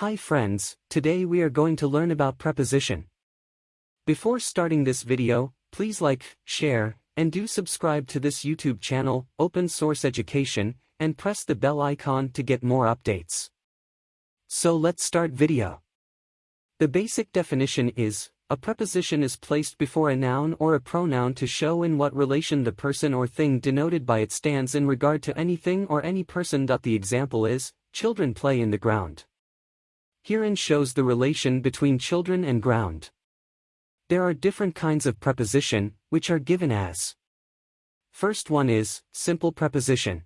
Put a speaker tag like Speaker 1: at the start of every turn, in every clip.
Speaker 1: Hi friends, today we are going to learn about preposition. Before starting this video, please like, share, and do subscribe to this YouTube channel, Open Source Education, and press the bell icon to get more updates. So let's start video. The basic definition is, a preposition is placed before a noun or a pronoun to show in what relation the person or thing denoted by it stands in regard to anything or any person. The example is, children play in the ground. Herein shows the relation between children and ground. There are different kinds of preposition, which are given as. First one is, simple preposition.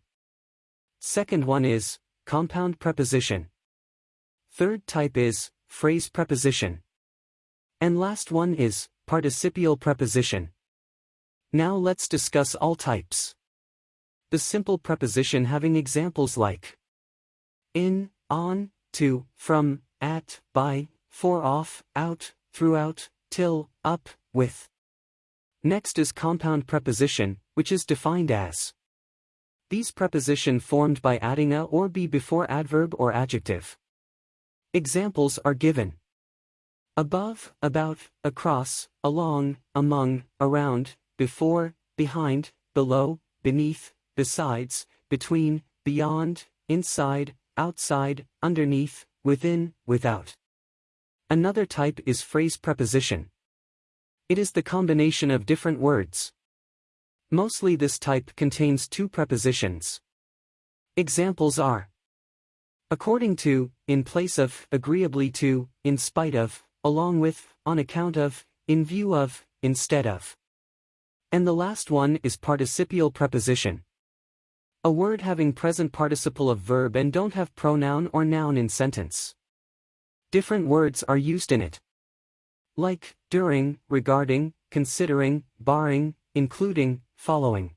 Speaker 1: Second one is, compound preposition. Third type is, phrase preposition. And last one is, participial preposition. Now let's discuss all types. The simple preposition having examples like in, on, to, from, at, by, for off, out, throughout, till, up, with. Next is compound preposition, which is defined as these preposition formed by adding a or be before adverb or adjective. Examples are given. Above, about, across, along, among, around, before, behind, below, beneath, besides, between, beyond, inside, outside, underneath, within, without. Another type is phrase preposition. It is the combination of different words. Mostly this type contains two prepositions. Examples are according to, in place of, agreeably to, in spite of, along with, on account of, in view of, instead of. And the last one is participial preposition. A word having present participle of verb and don't have pronoun or noun in sentence. Different words are used in it. Like, during, regarding, considering, barring, including, following.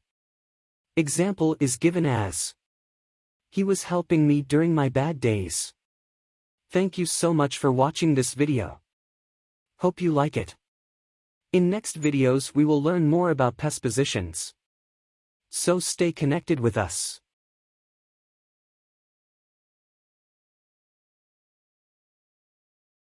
Speaker 1: Example is given as He was helping me during my bad days. Thank you so much for watching this video. Hope you like it. In next videos we will learn more about prepositions. So stay connected with us.